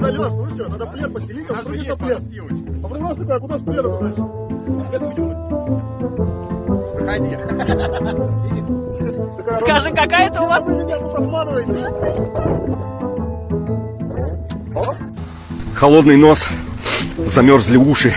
Надо, Леш, слушай, надо плед постелить, а вдруг это плед. А вопрос такой, а куда с пледом дальше? Выходи. Скажи, какая это у вас? Вы меня тут обманываете. Холодный нос, замерзли уши.